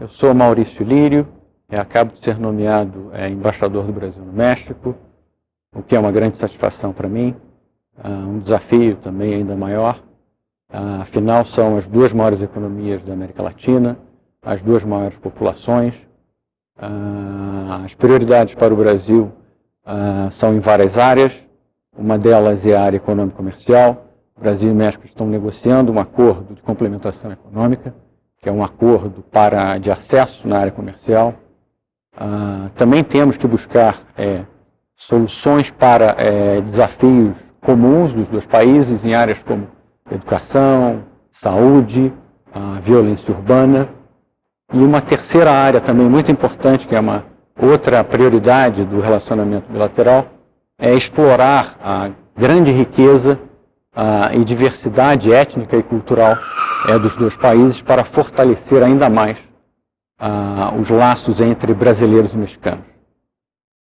Eu sou Maurício Lírio, acabo de ser nomeado é, embaixador do Brasil no México, o que é uma grande satisfação para mim, uh, um desafio também ainda maior. Uh, afinal, são as duas maiores economias da América Latina, as duas maiores populações. Uh, as prioridades para o Brasil são em várias áreas, uma delas é a área econômico-comercial. Brasil e México estão negociando um acordo de complementação econômica, que é um acordo para, de acesso na área comercial. também temos que buscar é, soluções para é, desafios comuns dos dois países em áreas como educação, saúde, violência urbana. E uma terceira área também muito importante, que é uma outra prioridade do relacionamento bilateral, é explorar a grande riqueza e diversidade étnica e cultural é, dos dois países para fortalecer ainda mais os laços entre brasileiros e mexicanos.